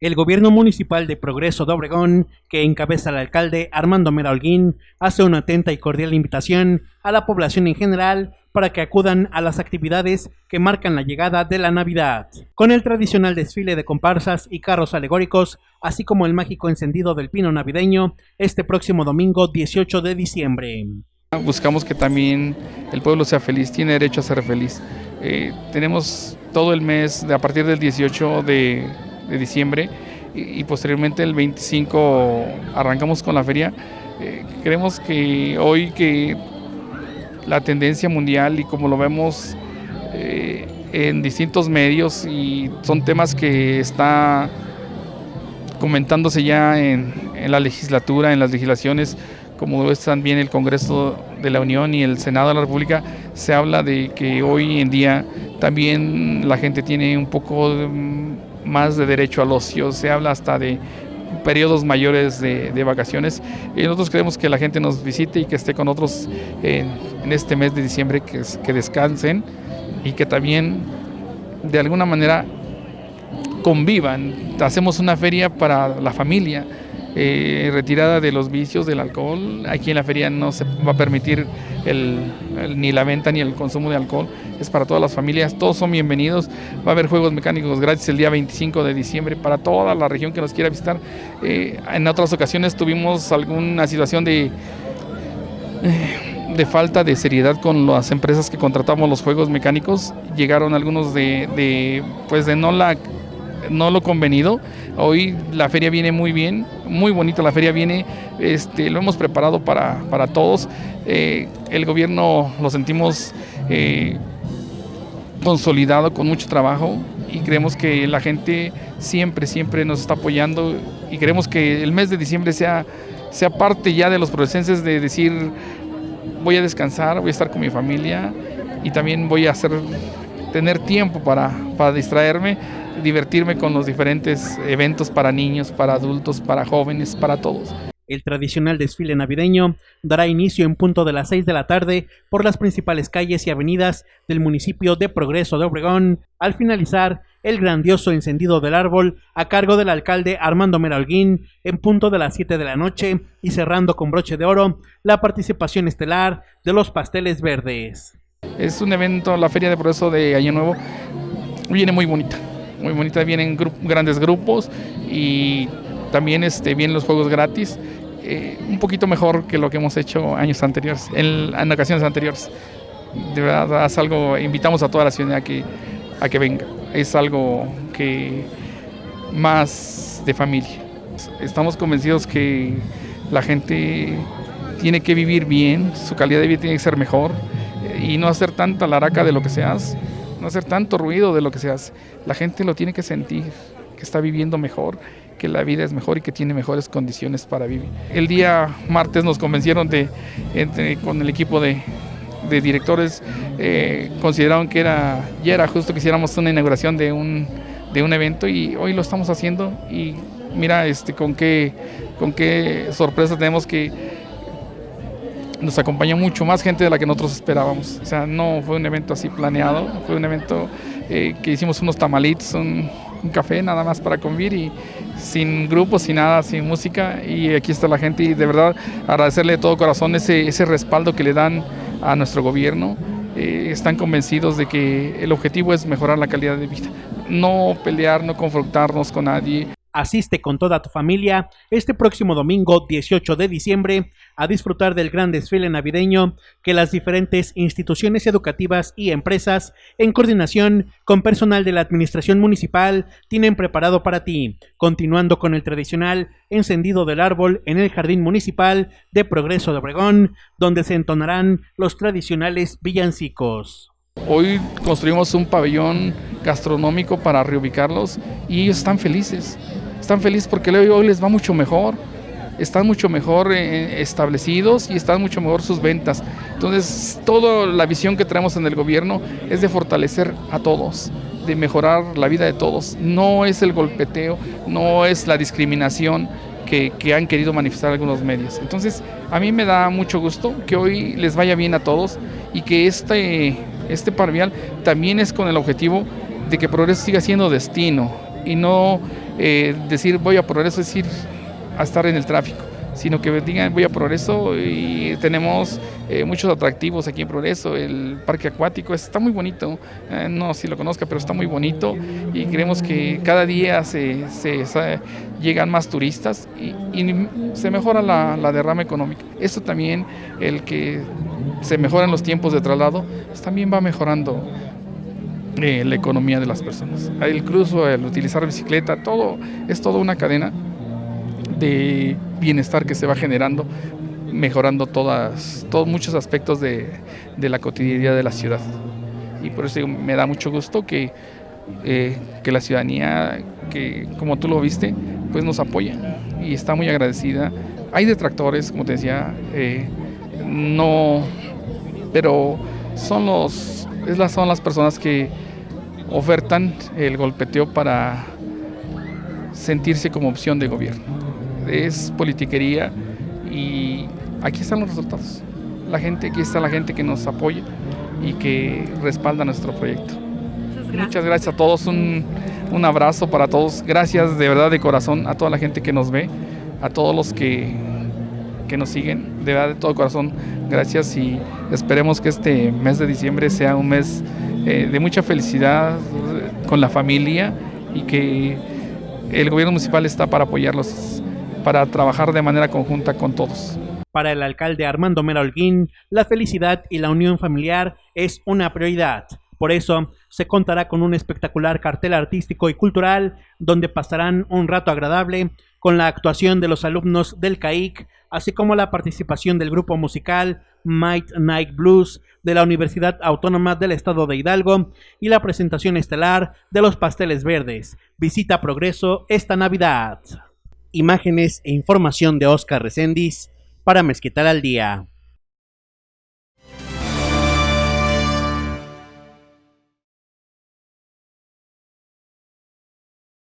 El gobierno municipal de Progreso de Obregón, que encabeza el alcalde Armando Mera Holguín, hace una atenta y cordial invitación a la población en general para que acudan a las actividades que marcan la llegada de la Navidad, con el tradicional desfile de comparsas y carros alegóricos, así como el mágico encendido del pino navideño, este próximo domingo 18 de diciembre. Buscamos que también el pueblo sea feliz, tiene derecho a ser feliz. Eh, tenemos todo el mes, de, a partir del 18 de de diciembre y, posteriormente el 25 arrancamos con la feria. Eh, creemos que hoy que la tendencia mundial y como lo vemos eh, en distintos medios y son temas que está comentándose ya en, la legislatura, en las legislaciones, como es también el Congreso de la Unión y el Senado de la República, se habla de que hoy en día también la gente tiene un poco de, más de derecho al ocio, se habla hasta de periodos mayores de, vacaciones y nosotros queremos que la gente nos visite y que esté con nosotros en, este mes de diciembre, que, que descansen y que también de alguna manera convivan. Hacemos una feria para la familia, eh, retirada de los vicios del alcohol. Aquí en la feria no se va a permitir ni la venta ni el consumo de alcohol. Es para todas las familias, todos son bienvenidos. Va a haber juegos mecánicos gratis el día 25 de diciembre para toda la región que nos quiera visitar. Eh, en otras ocasiones tuvimos alguna situación de... Eh, de falta de seriedad con las empresas que contratamos los juegos mecánicos llegaron algunos de, de pues de no la no lo convenido. Hoy la feria viene muy bien, muy bonita la feria viene, este, lo hemos preparado para, todos. Eh, el gobierno lo sentimos consolidado con mucho trabajo y creemos que la gente siempre, siempre nos está apoyando y queremos que el mes de diciembre sea, sea parte ya de los procesos de decir voy a descansar, voy a estar con mi familia y también voy a hacer tener tiempo para, para distraerme divertirme con los diferentes eventos para niños, para adultos, para jóvenes, para todos. El tradicional desfile navideño dará inicio en punto de las 6 de la tarde por las principales calles y avenidas del municipio de Progreso de Obregón, al finalizar el grandioso encendido del árbol a cargo del alcalde Armando Meralguín en punto de las 7 de la noche y cerrando con broche de oro la participación estelar de los pasteles verdes. Es un evento, la Feria de Progreso de Año Nuevo, viene muy bonita muy bonita, vienen grandes grupos y también este, vienen los juegos gratis. Eh, un poquito mejor que lo que hemos hecho años anteriores, en, ocasiones anteriores. De verdad, es algo, invitamos a toda la ciudad a que, a que venga. Es algo que más de familia. Estamos convencidos que la gente tiene que vivir bien, su calidad de vida tiene que ser mejor y no hacer tanta laraca de lo que se hace no hacer tanto ruido de lo que se hace. La gente lo tiene que sentir, que está viviendo mejor, que la vida es mejor y que tiene mejores condiciones para vivir. El día martes nos convencieron de, con el equipo de, directores, eh, consideraron que era, ya era justo que hiciéramos una inauguración de un, de un evento y hoy lo estamos haciendo y mira este, con, qué, con qué sorpresa tenemos que nos acompañó mucho más gente de la que nosotros esperábamos. O sea, no fue un evento así planeado, fue un evento eh, que hicimos unos tamalitos, un, café nada más para convivir y sin grupos, sin nada, sin música. Y aquí está la gente y de verdad agradecerle de todo corazón ese, ese respaldo que le dan a nuestro gobierno. Eh, están convencidos de que el objetivo es mejorar la calidad de vida, no pelear, no confrontarnos con nadie. Asiste con toda tu familia este próximo domingo 18 de diciembre a disfrutar del gran desfile navideño que las diferentes instituciones educativas y empresas, en coordinación con personal de la Administración Municipal, tienen preparado para ti, continuando con el tradicional encendido del árbol en el Jardín Municipal de Progreso de Obregón, donde se entonarán los tradicionales villancicos. Hoy construimos un pabellón gastronómico para reubicarlos y ellos están felices. Están felices porque hoy les va mucho mejor, están mucho mejor eh, establecidos y están mucho mejor sus ventas. Entonces, toda la visión que tenemos en el gobierno es de fortalecer a todos, de mejorar la vida de todos. No es el golpeteo, no es la discriminación que, han querido manifestar algunos medios. Entonces, a mí me da mucho gusto que hoy les vaya bien a todos y que este, este parvial también es con el objetivo de que Progreso siga siendo destino y no eh, decir voy a progreso es ir a estar en el tráfico sino que digan voy a Progreso y tenemos eh, muchos atractivos aquí en Progreso, el parque acuático está muy bonito, eh, no si lo conozca, pero está muy bonito y creemos que cada día se, llegan más turistas y, se mejora la, derrama económica. Esto también, el que se mejoran los tiempos de traslado, también va mejorando eh, la economía de las personas. El cruzo, el utilizar bicicleta, todo es toda una cadena de bienestar que se va generando, mejorando todas, todos muchos aspectos de, la cotidianidad de la ciudad. Y por eso me da mucho gusto que, eh, que la ciudadanía, que como tú lo viste, pues nos apoya y está muy agradecida. Hay detractores, como te decía, eh, no, pero son los, son las personas que ofertan el golpeteo para sentirse como opción de gobierno es politiquería y aquí están los resultados. La gente, aquí está la gente que nos apoya y que respalda nuestro proyecto. Muchas gracias, a todos, un, abrazo para todos. Gracias de verdad de corazón a toda la gente que nos ve, a todos los que, que nos siguen, de verdad de todo corazón, gracias y esperemos que este mes de diciembre sea un mes eh, de mucha felicidad con la familia y que el gobierno municipal está para apoyarlos para trabajar de manera conjunta con todos. Para el alcalde Armando Mera Holguín, la felicidad y la unión familiar es una prioridad. Por eso, se contará con un espectacular cartel artístico y cultural donde pasarán un rato agradable con la actuación de los alumnos del CAIC, así como la participación del grupo musical Might Night Blues de la Universidad Autónoma del Estado de Hidalgo y la presentación estelar de los pasteles verdes. Visita Progreso esta Navidad imágenes e información de Oscar Recendis para Mezquital al Día.